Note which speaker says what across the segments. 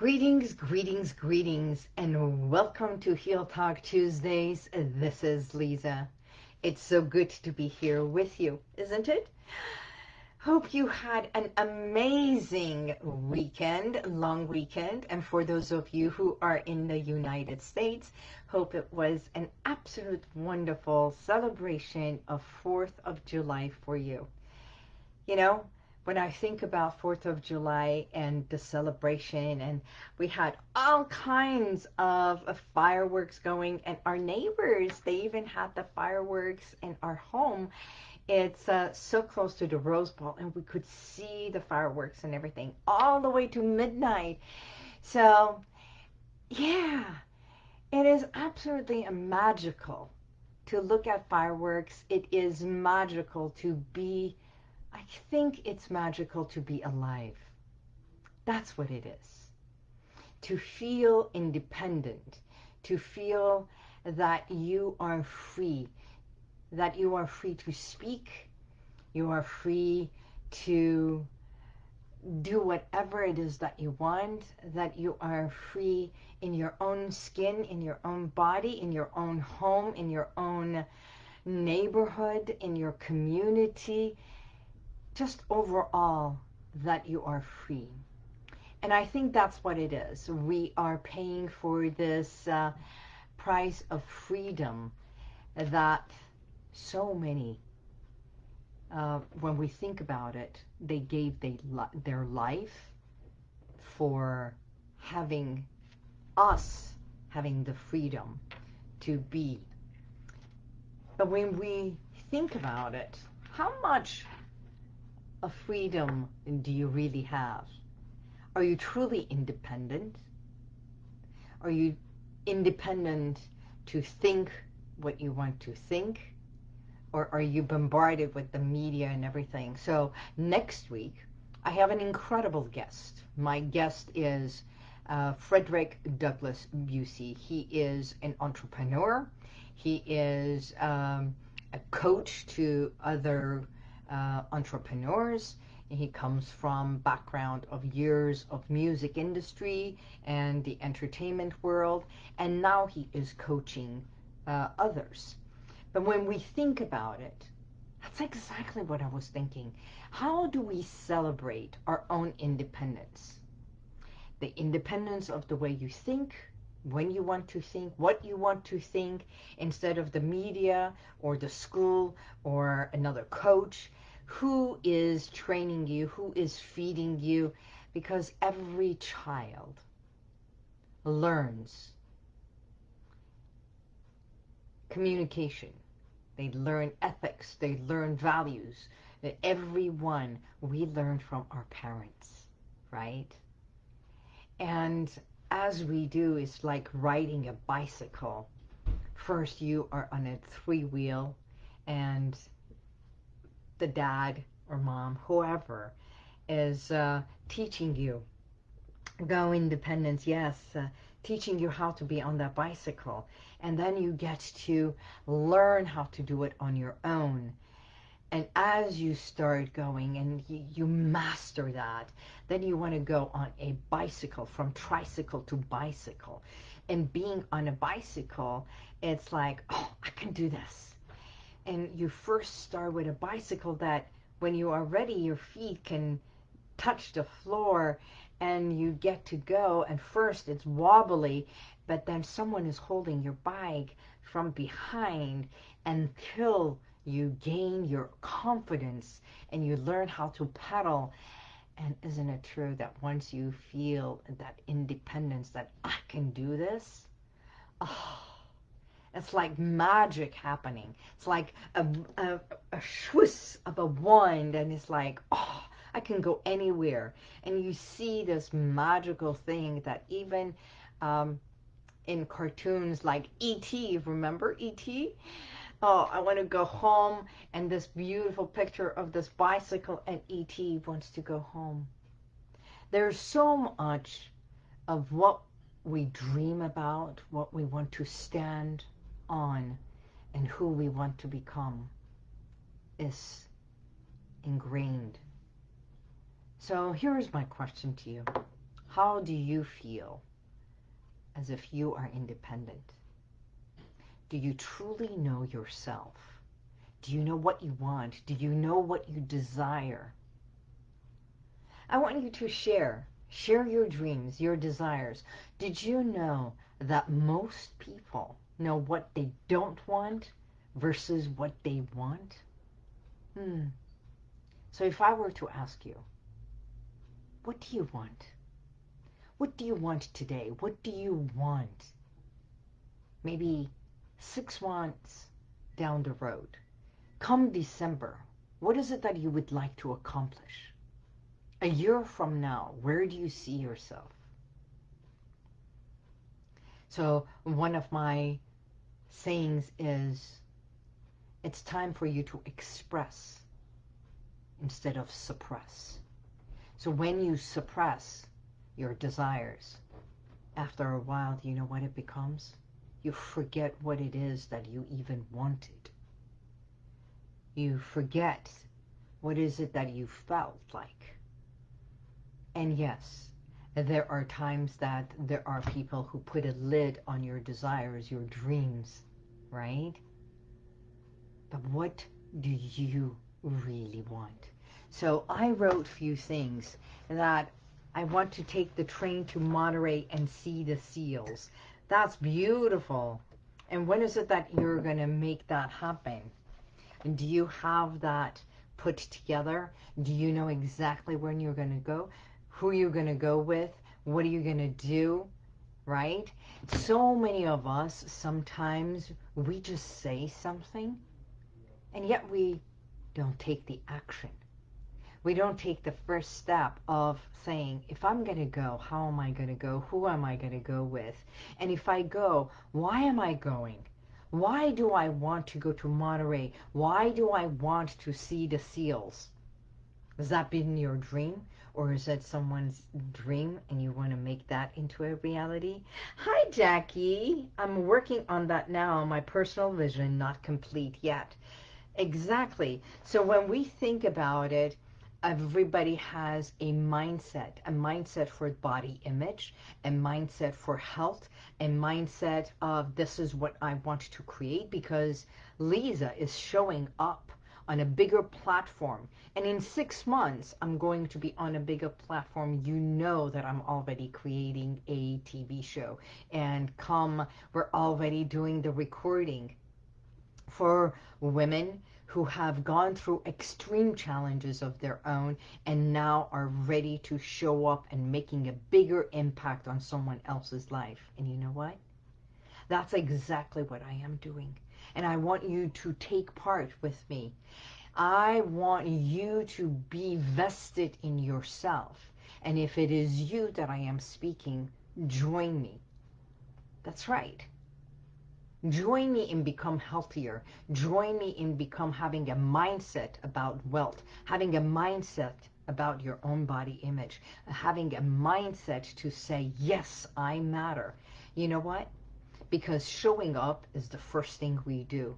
Speaker 1: Greetings, greetings, greetings, and welcome to Heal Talk Tuesdays. This is Lisa. It's so good to be here with you, isn't it? Hope you had an amazing weekend, long weekend. And for those of you who are in the United States, hope it was an absolute wonderful celebration of 4th of July for you. You know, when I think about 4th of July and the celebration and we had all kinds of, fireworks going and our neighbors, they even had the fireworks in our home. It's uh, so close to the Rose Bowl and we could see the fireworks and everything all the way to midnight. So yeah, it is absolutely magical to look at fireworks. It is magical to be I think it's magical to be alive. That's what it is. To feel independent, to feel that you are free, that you are free to speak, you are free to do whatever it is that you want, that you are free in your own skin, in your own body, in your own home, in your own neighborhood, in your community, just overall that you are free. And I think that's what it is. We are paying for this uh, price of freedom that so many, uh, when we think about it, they gave they, their life for having us having the freedom to be. But when we think about it, how much of freedom do you really have? Are you truly independent? Are you independent to think what you want to think? Or are you bombarded with the media and everything? So next week, I have an incredible guest. My guest is uh, Frederick Douglass Busey. He is an entrepreneur. He is um, a coach to other uh, entrepreneurs. He comes from background of years of music industry and the entertainment world, and now he is coaching uh, others. But when we think about it, that's exactly what I was thinking. How do we celebrate our own independence? The independence of the way you think, when you want to think, what you want to think, instead of the media or the school or another coach who is training you, who is feeding you, because every child learns communication. They learn ethics. They learn values. Everyone, we learn from our parents, right? And as we do, it's like riding a bicycle. First, you are on a three-wheel, and the dad or mom, whoever, is uh, teaching you. Go independence, yes, uh, teaching you how to be on that bicycle. And then you get to learn how to do it on your own. And as you start going and you, you master that, then you want to go on a bicycle, from tricycle to bicycle. And being on a bicycle, it's like, oh, I can do this and you first start with a bicycle that when you are ready your feet can touch the floor and you get to go. And first it's wobbly but then someone is holding your bike from behind until you gain your confidence and you learn how to pedal. And isn't it true that once you feel that independence that I can do this? Oh it's like magic happening. It's like a, a, a of a wand and it's like, oh, I can go anywhere. And you see this magical thing that even um, in cartoons like E.T., remember E.T.? Oh, I want to go home and this beautiful picture of this bicycle and E.T. wants to go home. There's so much of what we dream about, what we want to stand on and who we want to become is ingrained. So here's my question to you. How do you feel as if you are independent? Do you truly know yourself? Do you know what you want? Do you know what you desire? I want you to share. Share your dreams, your desires. Did you know that most people know what they don't want versus what they want? Hmm. So if I were to ask you, what do you want? What do you want today? What do you want? Maybe six months down the road. Come December, what is it that you would like to accomplish? A year from now, where do you see yourself? So one of my sayings is, it's time for you to express instead of suppress. So when you suppress your desires, after a while, do you know what it becomes? You forget what it is that you even wanted. You forget what is it that you felt like. And yes, there are times that there are people who put a lid on your desires, your dreams, right? But what do you really want? So I wrote a few things that I want to take the train to Monterey and see the seals. That's beautiful. And when is it that you're going to make that happen? And do you have that put together? Do you know exactly when you're going to go? Who are you're going to go with? What are you going to do? Right? So many of us, sometimes we just say something and yet we don't take the action we don't take the first step of saying, if I'm going to go, how am I going to go? Who am I going to go with? And if I go, why am I going? Why do I want to go to Monterey? Why do I want to see the seals? Has that been your dream? Or is that someone's dream and you want to make that into a reality? Hi, Jackie. I'm working on that now. My personal vision, not complete yet. Exactly. So when we think about it, everybody has a mindset, a mindset for body image, a mindset for health, a mindset of this is what I want to create because Lisa is showing up on a bigger platform. And in six months, I'm going to be on a bigger platform. You know that I'm already creating a TV show. And come, we're already doing the recording for women who have gone through extreme challenges of their own and now are ready to show up and making a bigger impact on someone else's life. And you know what? That's exactly what I am doing. And I want you to take part with me. I want you to be vested in yourself. And if it is you that I am speaking, join me. That's right. Join me in become healthier. Join me in become having a mindset about wealth, having a mindset about your own body image, having a mindset to say, yes, I matter. You know what? Because showing up is the first thing we do.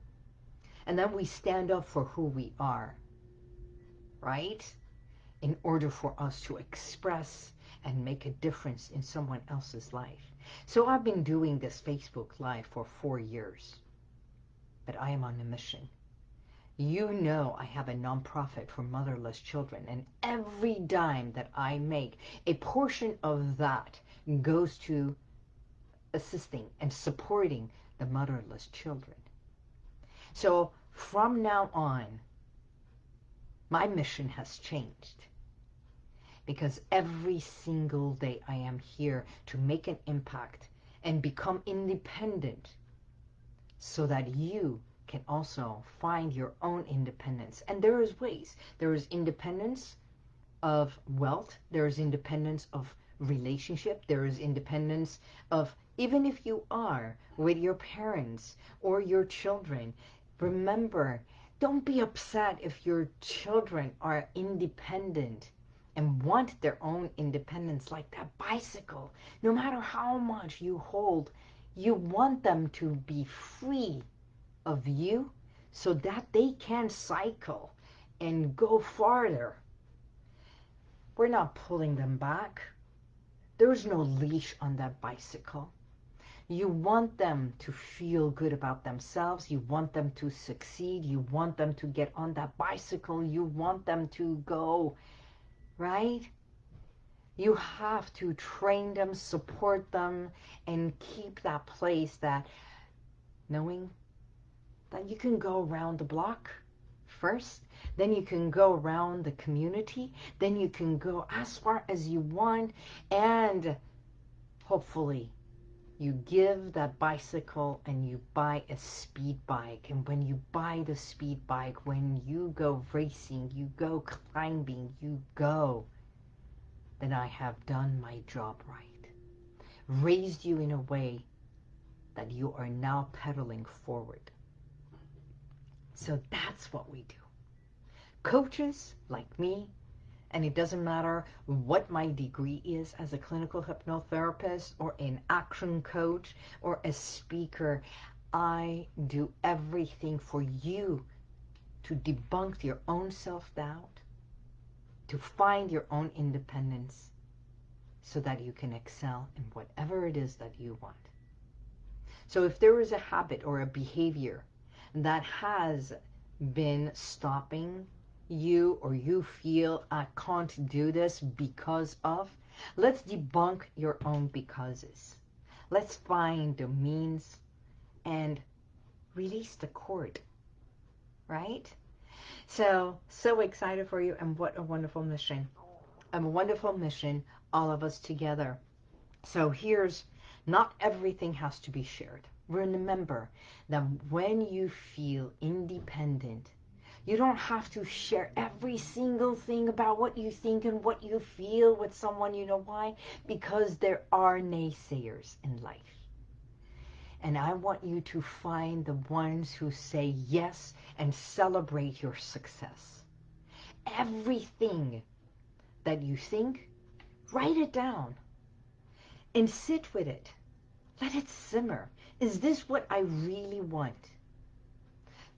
Speaker 1: And then we stand up for who we are, right? In order for us to express and make a difference in someone else's life. So I've been doing this Facebook Live for four years, but I am on a mission. You know I have a nonprofit for motherless children, and every dime that I make, a portion of that goes to assisting and supporting the motherless children. So from now on, my mission has changed because every single day I am here to make an impact and become independent so that you can also find your own independence. And there is ways. There is independence of wealth. There is independence of relationship. There is independence of even if you are with your parents or your children. Remember, don't be upset if your children are independent and want their own independence like that bicycle. No matter how much you hold, you want them to be free of you so that they can cycle and go farther. We're not pulling them back. There's no leash on that bicycle. You want them to feel good about themselves. You want them to succeed. You want them to get on that bicycle. You want them to go, right? You have to train them, support them, and keep that place that knowing that you can go around the block first, then you can go around the community, then you can go as far as you want, and hopefully you give that bicycle and you buy a speed bike. And when you buy the speed bike, when you go racing, you go climbing, you go, then I have done my job right. Raised you in a way that you are now pedaling forward. So that's what we do. Coaches like me, and it doesn't matter what my degree is as a clinical hypnotherapist or an action coach or a speaker. I do everything for you to debunk your own self-doubt, to find your own independence so that you can excel in whatever it is that you want. So if there is a habit or a behavior that has been stopping you or you feel I can't do this because of, let's debunk your own becauses. Let's find the means and release the cord, right? So, so excited for you and what a wonderful mission. I'm a wonderful mission, all of us together. So here's, not everything has to be shared. Remember that when you feel independent, you don't have to share every single thing about what you think and what you feel with someone. You know why? Because there are naysayers in life. And I want you to find the ones who say yes and celebrate your success. Everything that you think, write it down and sit with it. Let it simmer. Is this what I really want?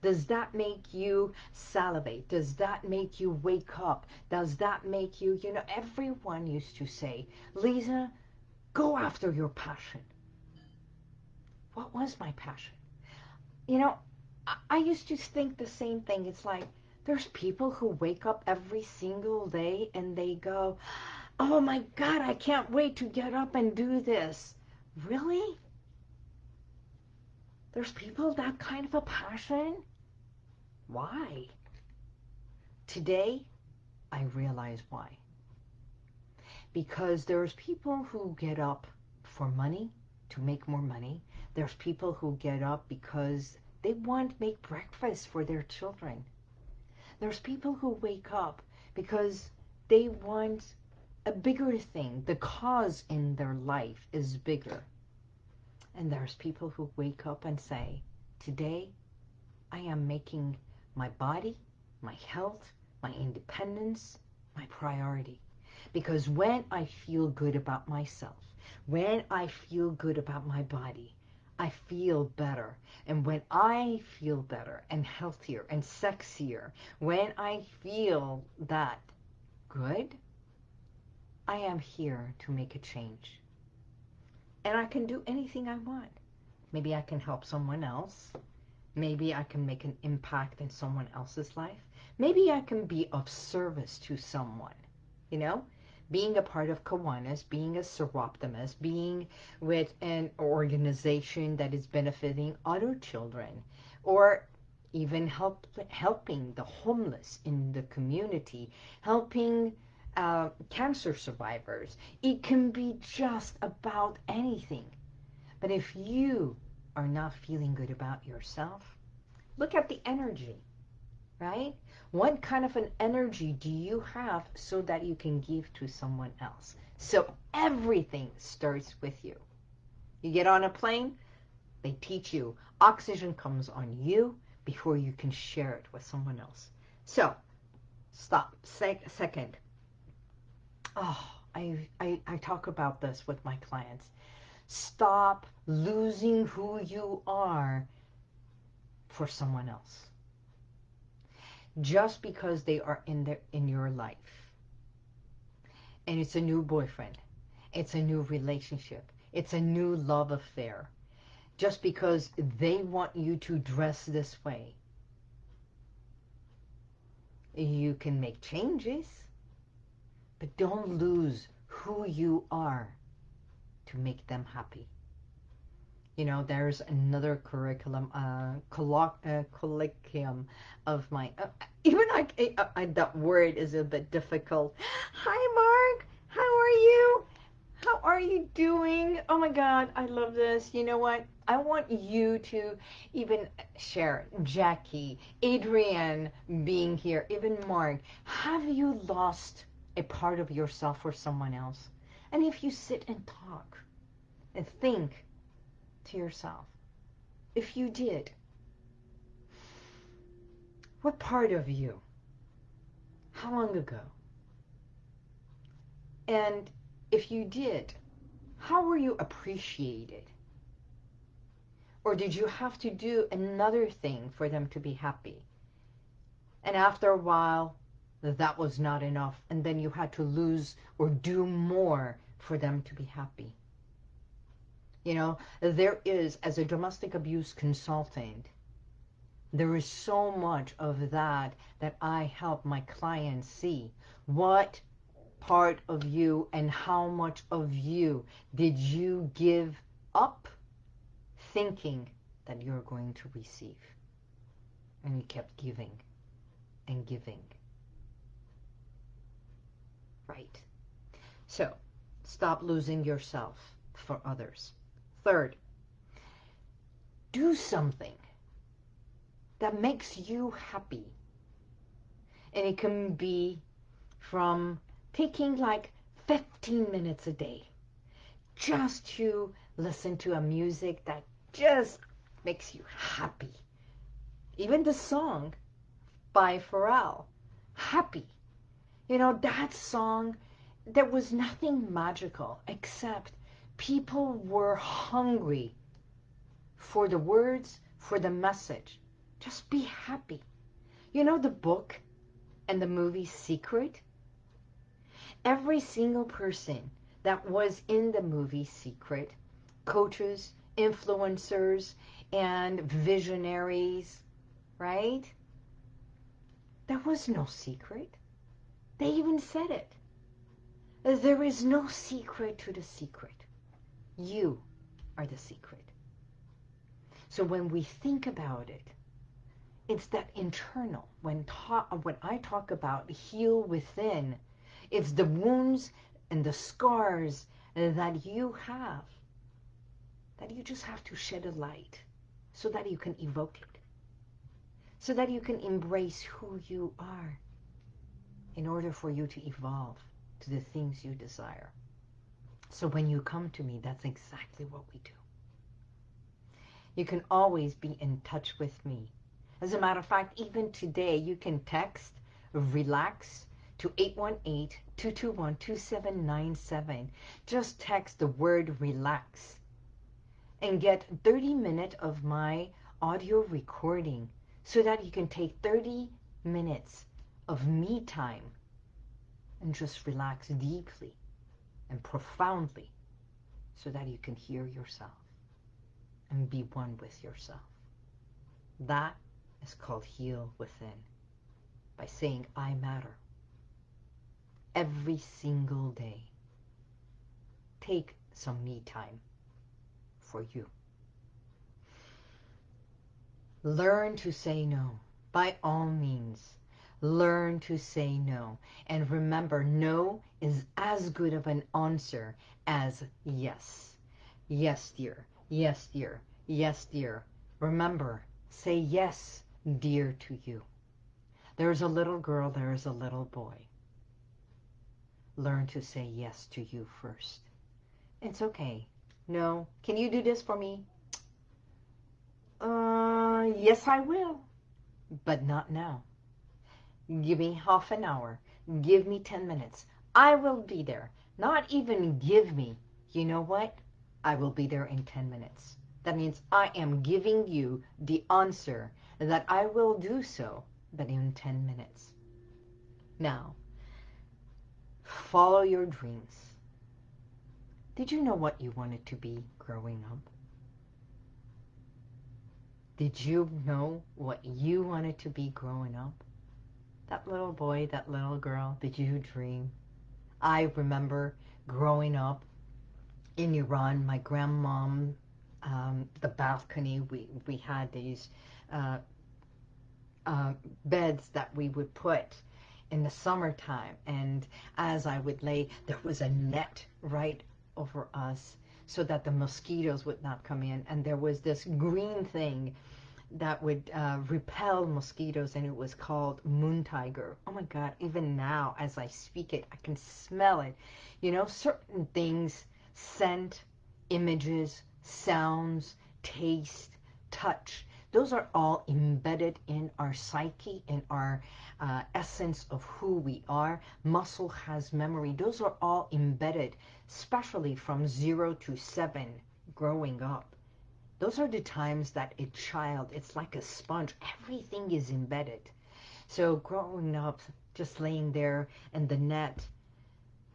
Speaker 1: Does that make you salivate? Does that make you wake up? Does that make you, you know, everyone used to say, Lisa, go after your passion. What was my passion? You know, I, I used to think the same thing. It's like, there's people who wake up every single day and they go, oh my God, I can't wait to get up and do this. Really? There's people that kind of a passion? Why? Today, I realize why. Because there's people who get up for money, to make more money. There's people who get up because they want to make breakfast for their children. There's people who wake up because they want a bigger thing. The cause in their life is bigger. And there's people who wake up and say, today I am making my body, my health, my independence, my priority. Because when I feel good about myself, when I feel good about my body, I feel better. And when I feel better and healthier and sexier, when I feel that good, I am here to make a change. And I can do anything I want. Maybe I can help someone else. Maybe I can make an impact in someone else's life. Maybe I can be of service to someone, you know? Being a part of Kiwanis, being a Soroptimist, being with an organization that is benefiting other children, or even help, helping the homeless in the community, helping uh, cancer survivors. It can be just about anything. But if you are not feeling good about yourself, look at the energy, right? What kind of an energy do you have so that you can give to someone else? So everything starts with you. You get on a plane, they teach you oxygen comes on you before you can share it with someone else. So, stop. Sec second. Oh, I, I, I talk about this with my clients. Stop losing who you are for someone else. Just because they are in, their, in your life. And it's a new boyfriend. It's a new relationship. It's a new love affair. Just because they want you to dress this way. You can make changes, but don't lose who you are to make them happy. You know, there's another curriculum, uh, uh, colloquium of my, uh, even I, I, that word is a bit difficult. Hi, Mark. How are you? How are you doing? Oh my God, I love this. You know what? I want you to even share Jackie, Adrienne being here, even Mark. Have you lost a part of yourself for someone else? And if you sit and talk and think to yourself, if you did, what part of you? How long ago? And if you did, how were you appreciated? Or did you have to do another thing for them to be happy? And after a while, that was not enough. And then you had to lose or do more for them to be happy. You know, there is, as a domestic abuse consultant, there is so much of that that I help my clients see. What part of you and how much of you did you give up thinking that you're going to receive? And you kept giving and giving. Right. So, stop losing yourself for others. Third, do something that makes you happy. And it can be from taking like 15 minutes a day just to listen to a music that just makes you happy. Even the song by Pharrell, Happy. You know, that song, there was nothing magical except people were hungry for the words, for the message. Just be happy. You know the book and the movie Secret? Every single person that was in the movie Secret, coaches, influencers, and visionaries, right? There was no secret. They even said it. There is no secret to the secret. You are the secret. So when we think about it, it's that internal. When, when I talk about heal within, it's the wounds and the scars that you have that you just have to shed a light so that you can evoke it. So that you can embrace who you are in order for you to evolve to the things you desire. So when you come to me, that's exactly what we do. You can always be in touch with me. As a matter of fact, even today, you can text RELAX to 818-221-2797. Just text the word RELAX and get 30 minutes of my audio recording so that you can take 30 minutes of me time and just relax deeply and profoundly so that you can hear yourself and be one with yourself. That is called heal within by saying I matter every single day. Take some me time for you. Learn to say no by all means. Learn to say no. And remember, no is as good of an answer as yes. Yes, dear. Yes, dear. Yes, dear. Remember, say yes, dear, to you. There is a little girl, there is a little boy. Learn to say yes to you first. It's okay. No. Can you do this for me? Uh, yes, I will. But not now. Give me half an hour. Give me 10 minutes. I will be there. Not even give me. You know what? I will be there in 10 minutes. That means I am giving you the answer that I will do so, but in 10 minutes. Now, follow your dreams. Did you know what you wanted to be growing up? Did you know what you wanted to be growing up? That little boy, that little girl, did you dream? I remember growing up in Iran, my grandmom, um, the balcony, we, we had these uh, uh, beds that we would put in the summertime. And as I would lay, there was a net right over us so that the mosquitoes would not come in. And there was this green thing that would uh, repel mosquitoes and it was called moon tiger. Oh my God, even now as I speak it, I can smell it. You know, certain things, scent, images, sounds, taste, touch, those are all embedded in our psyche, in our uh, essence of who we are. Muscle has memory. Those are all embedded, especially from zero to seven growing up. Those are the times that a child, it's like a sponge. Everything is embedded. So growing up, just laying there in the net,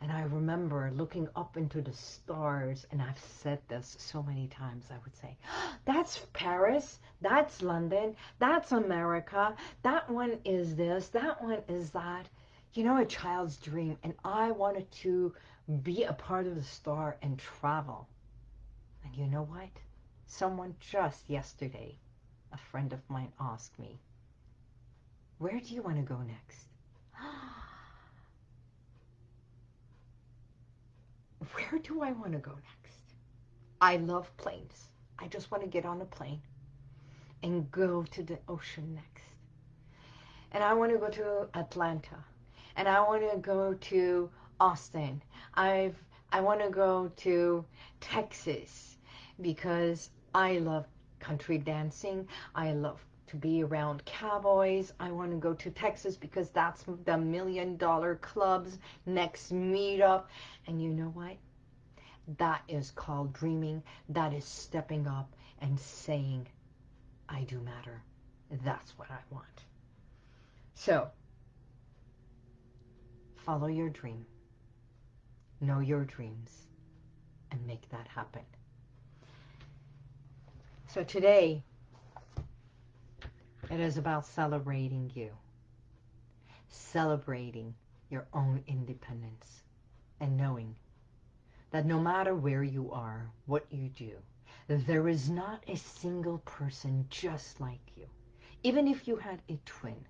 Speaker 1: and I remember looking up into the stars, and I've said this so many times, I would say, that's Paris, that's London, that's America, that one is this, that one is that. You know, a child's dream, and I wanted to be a part of the star and travel. And you know what? Someone just yesterday, a friend of mine asked me, where do you want to go next? where do I want to go next? I love planes. I just want to get on a plane and go to the ocean next. And I want to go to Atlanta. And I want to go to Austin. I've I want to go to Texas because I love country dancing. I love to be around cowboys. I want to go to Texas because that's the million dollar clubs next meetup. And you know what? That is called dreaming. That is stepping up and saying, I do matter. That's what I want. So, follow your dream. Know your dreams and make that happen. So today, it is about celebrating you. Celebrating your own independence and knowing that no matter where you are, what you do, there is not a single person just like you. Even if you had a twin,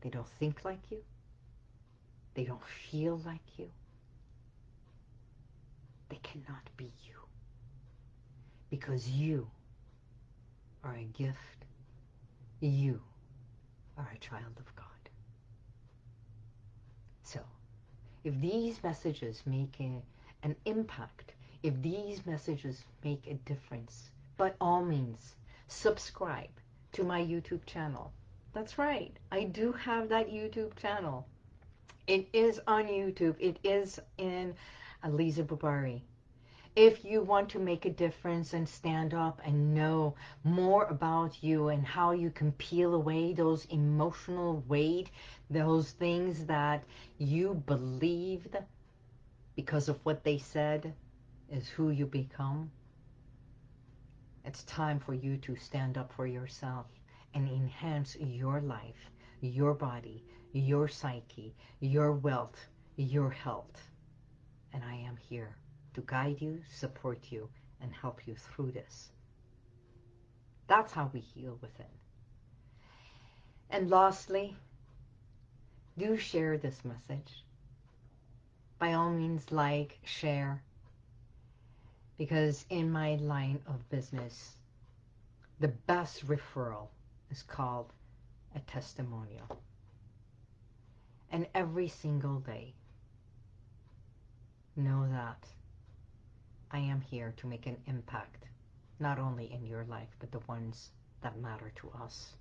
Speaker 1: they don't think like you. They don't feel like you. They cannot be you. Because you are a gift. You are a child of God. So, if these messages make a, an impact, if these messages make a difference, by all means, subscribe to my YouTube channel. That's right. I do have that YouTube channel. It is on YouTube. It is in Aliza Bubari if you want to make a difference and stand up and know more about you and how you can peel away those emotional weight, those things that you believed because of what they said is who you become, it's time for you to stand up for yourself and enhance your life, your body, your psyche, your wealth, your health. And I am here to guide you, support you, and help you through this. That's how we heal within. And lastly, do share this message. By all means, like, share. Because in my line of business, the best referral is called a testimonial. And every single day, know that I am here to make an impact, not only in your life, but the ones that matter to us.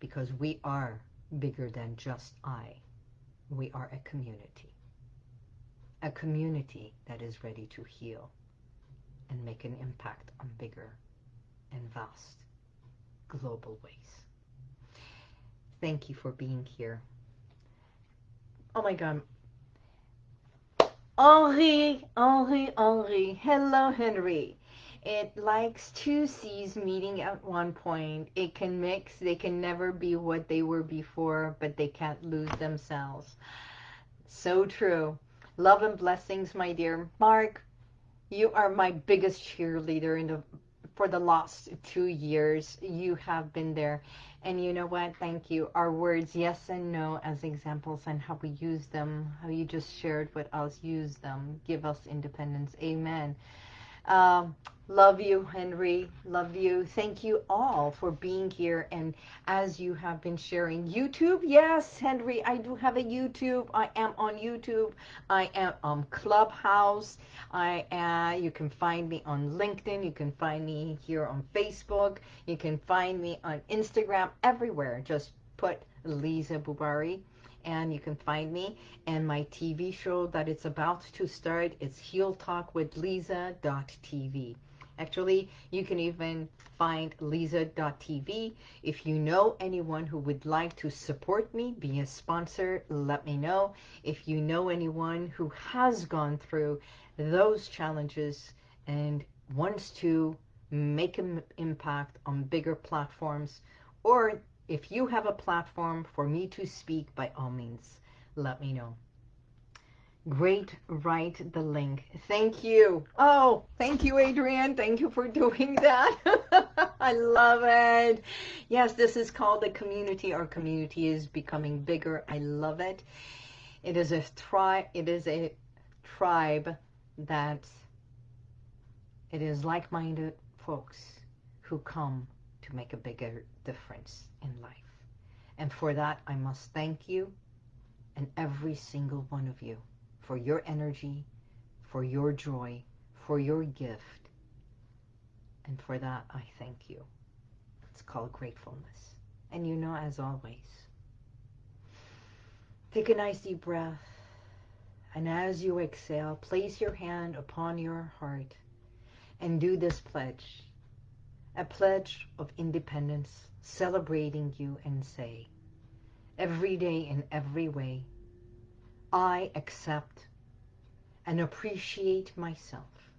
Speaker 1: Because we are bigger than just I. We are a community. A community that is ready to heal and make an impact on bigger and vast global ways. Thank you for being here. Oh my God. Henri, Henri, Henri. Hello, Henry. It likes two seas meeting at one point. It can mix. They can never be what they were before, but they can't lose themselves. So true. Love and blessings, my dear. Mark, you are my biggest cheerleader in the for the last two years. You have been there. And you know what? Thank you. Our words, yes and no, as examples and how we use them, how you just shared with us, use them, give us independence. Amen. Um, love you, Henry. Love you. Thank you all for being here. And as you have been sharing YouTube, yes, Henry, I do have a YouTube. I am on YouTube. I am on Clubhouse. I uh, You can find me on LinkedIn. You can find me here on Facebook. You can find me on Instagram, everywhere. Just put Lisa Bubari and you can find me and my TV show that it's about to start. It's Heal Talk with Lisa.tv. Actually, you can even find Lisa.tv. If you know anyone who would like to support me, be a sponsor, let me know. If you know anyone who has gone through those challenges and wants to make an impact on bigger platforms or if you have a platform for me to speak, by all means, let me know. Great, write the link. Thank you. Oh, thank you, Adrienne. Thank you for doing that. I love it. Yes, this is called the community. Our community is becoming bigger. I love it. It is a tribe. It is a tribe that it is like-minded folks who come to make a bigger difference in life. And for that, I must thank you and every single one of you for your energy, for your joy, for your gift. And for that, I thank you. It's called gratefulness. And you know, as always, take a nice deep breath. And as you exhale, place your hand upon your heart and do this pledge a pledge of independence, celebrating you and say, every day in every way, I accept and appreciate myself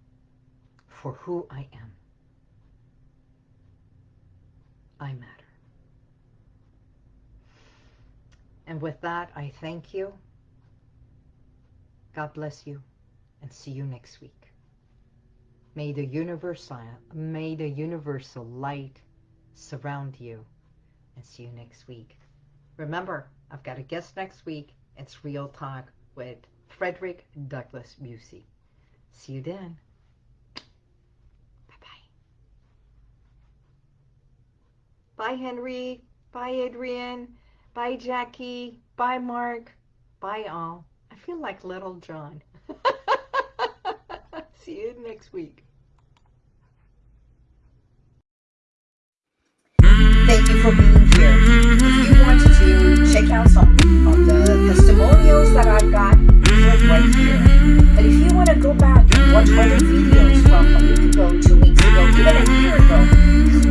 Speaker 1: for who I am. I matter. And with that, I thank you. God bless you and see you next week. May the universal, may the universal light surround you. And see you next week. Remember, I've got a guest next week. It's Real Talk with Frederick Douglass Busey. See you then. Bye-bye. Bye, Henry. Bye, Adrian. Bye, Jackie. Bye, Mark. Bye, all. I feel like Little John. See you next week.
Speaker 2: Thank you for being here. If you want to check out some of the testimonials that I've got, click right here. But if you want to go back and watch other videos from a week ago, two weeks ago, even a year ago,